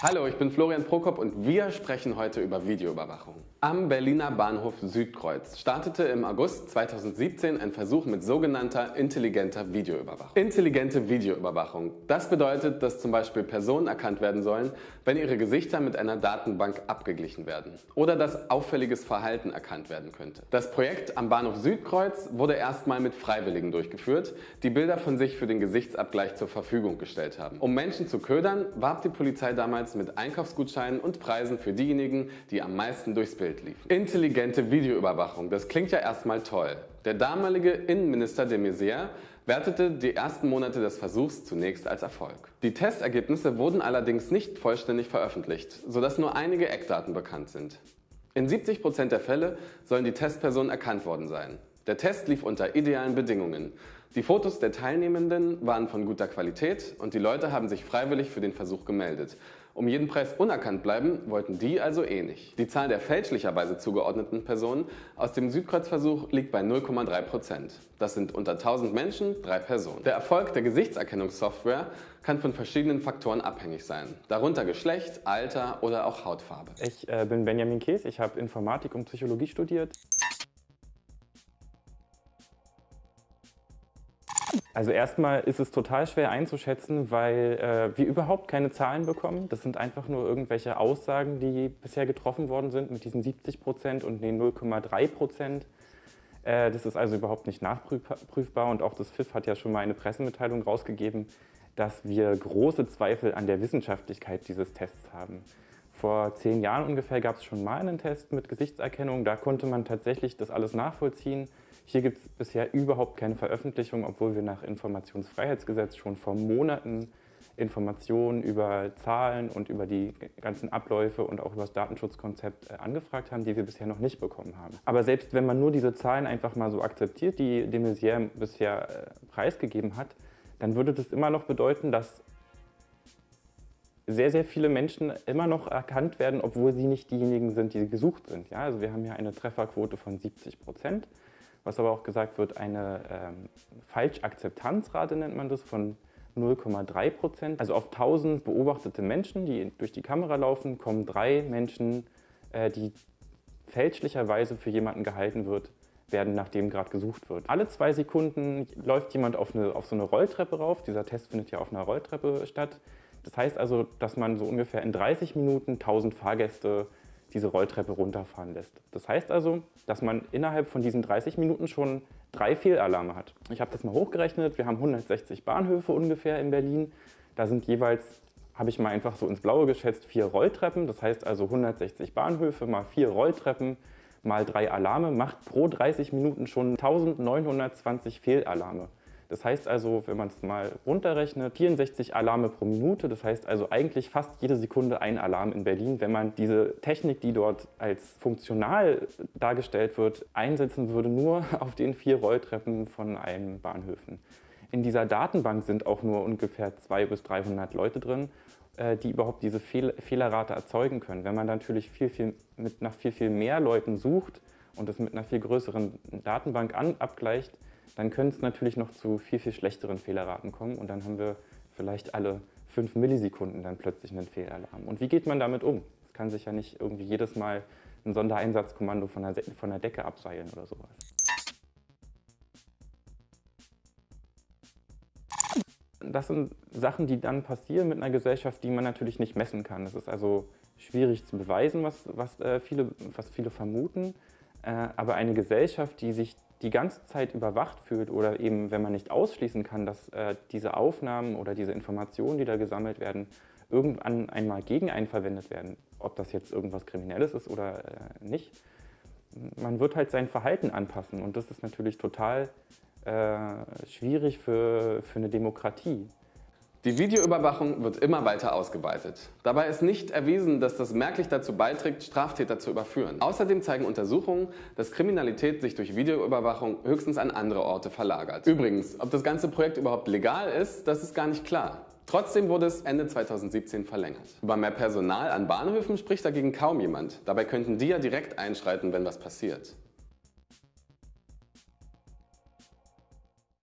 Hallo, ich bin Florian Prokop und wir sprechen heute über Videoüberwachung. Am Berliner Bahnhof Südkreuz startete im August 2017 ein Versuch mit sogenannter intelligenter Videoüberwachung. Intelligente Videoüberwachung. Das bedeutet, dass zum Beispiel Personen erkannt werden sollen, wenn ihre Gesichter mit einer Datenbank abgeglichen werden oder dass auffälliges Verhalten erkannt werden könnte. Das Projekt am Bahnhof Südkreuz wurde erstmal mit Freiwilligen durchgeführt, die Bilder von sich für den Gesichtsabgleich zur Verfügung gestellt haben. Um Menschen zu ködern, warb die Polizei damals mit Einkaufsgutscheinen und Preisen für diejenigen, die am meisten durchs Bild liefen. Intelligente Videoüberwachung, das klingt ja erstmal toll. Der damalige Innenminister de Maizière wertete die ersten Monate des Versuchs zunächst als Erfolg. Die Testergebnisse wurden allerdings nicht vollständig veröffentlicht, sodass nur einige Eckdaten bekannt sind. In 70 Prozent der Fälle sollen die Testpersonen erkannt worden sein. Der Test lief unter idealen Bedingungen. Die Fotos der Teilnehmenden waren von guter Qualität und die Leute haben sich freiwillig für den Versuch gemeldet. Um jeden Preis unerkannt bleiben, wollten die also eh nicht. Die Zahl der fälschlicherweise zugeordneten Personen aus dem Südkreuzversuch liegt bei 0,3 Prozent. Das sind unter 1000 Menschen drei Personen. Der Erfolg der Gesichtserkennungssoftware kann von verschiedenen Faktoren abhängig sein, darunter Geschlecht, Alter oder auch Hautfarbe. Ich äh, bin Benjamin Kees, ich habe Informatik und Psychologie studiert. Also erstmal ist es total schwer einzuschätzen, weil äh, wir überhaupt keine Zahlen bekommen. Das sind einfach nur irgendwelche Aussagen, die bisher getroffen worden sind mit diesen 70 Prozent und den 0,3 Prozent. Äh, das ist also überhaupt nicht nachprüfbar und auch das FIF hat ja schon mal eine Pressemitteilung rausgegeben, dass wir große Zweifel an der Wissenschaftlichkeit dieses Tests haben. Vor zehn Jahren ungefähr gab es schon mal einen Test mit Gesichtserkennung. Da konnte man tatsächlich das alles nachvollziehen. Hier gibt es bisher überhaupt keine Veröffentlichung, obwohl wir nach Informationsfreiheitsgesetz schon vor Monaten Informationen über Zahlen und über die ganzen Abläufe und auch über das Datenschutzkonzept äh, angefragt haben, die wir bisher noch nicht bekommen haben. Aber selbst wenn man nur diese Zahlen einfach mal so akzeptiert, die de Maizière bisher äh, preisgegeben hat, dann würde das immer noch bedeuten, dass sehr, sehr viele Menschen immer noch erkannt werden, obwohl sie nicht diejenigen sind, die gesucht sind. Ja, also wir haben hier eine Trefferquote von 70 Prozent, was aber auch gesagt wird, eine ähm, Falschakzeptanzrate nennt man das, von 0,3 Prozent. Also auf 1000 beobachtete Menschen, die durch die Kamera laufen, kommen drei Menschen, äh, die fälschlicherweise für jemanden gehalten wird, werden, nachdem gerade gesucht wird. Alle zwei Sekunden läuft jemand auf, eine, auf so eine Rolltreppe rauf. Dieser Test findet ja auf einer Rolltreppe statt. Das heißt also, dass man so ungefähr in 30 Minuten 1000 Fahrgäste diese Rolltreppe runterfahren lässt. Das heißt also, dass man innerhalb von diesen 30 Minuten schon drei Fehlalarme hat. Ich habe das mal hochgerechnet, wir haben 160 Bahnhöfe ungefähr in Berlin. Da sind jeweils, habe ich mal einfach so ins Blaue geschätzt, vier Rolltreppen. Das heißt also 160 Bahnhöfe mal vier Rolltreppen mal drei Alarme macht pro 30 Minuten schon 1920 Fehlalarme. Das heißt also, wenn man es mal runterrechnet, 64 Alarme pro Minute. Das heißt also eigentlich fast jede Sekunde ein Alarm in Berlin. Wenn man diese Technik, die dort als funktional dargestellt wird, einsetzen würde, nur auf den vier Rolltreppen von einem Bahnhöfen. In dieser Datenbank sind auch nur ungefähr 200 bis 300 Leute drin, äh, die überhaupt diese Fehl Fehlerrate erzeugen können. Wenn man natürlich viel, viel, mit nach viel, viel mehr Leuten sucht und das mit einer viel größeren Datenbank an, abgleicht, dann können es natürlich noch zu viel, viel schlechteren Fehlerraten kommen und dann haben wir vielleicht alle fünf Millisekunden dann plötzlich einen Fehlalarm. Und wie geht man damit um? Es kann sich ja nicht irgendwie jedes Mal ein Sondereinsatzkommando von der, von der Decke abseilen oder sowas. Das sind Sachen, die dann passieren mit einer Gesellschaft, die man natürlich nicht messen kann. Es ist also schwierig zu beweisen, was, was, äh, viele, was viele vermuten. Äh, aber eine Gesellschaft, die sich die ganze Zeit überwacht fühlt oder eben, wenn man nicht ausschließen kann, dass äh, diese Aufnahmen oder diese Informationen, die da gesammelt werden, irgendwann einmal gegen einen verwendet werden, ob das jetzt irgendwas Kriminelles ist oder äh, nicht, man wird halt sein Verhalten anpassen und das ist natürlich total äh, schwierig für, für eine Demokratie. Die Videoüberwachung wird immer weiter ausgeweitet. Dabei ist nicht erwiesen, dass das merklich dazu beiträgt, Straftäter zu überführen. Außerdem zeigen Untersuchungen, dass Kriminalität sich durch Videoüberwachung höchstens an andere Orte verlagert. Übrigens, ob das ganze Projekt überhaupt legal ist, das ist gar nicht klar. Trotzdem wurde es Ende 2017 verlängert. Über mehr Personal an Bahnhöfen spricht dagegen kaum jemand. Dabei könnten die ja direkt einschreiten, wenn was passiert.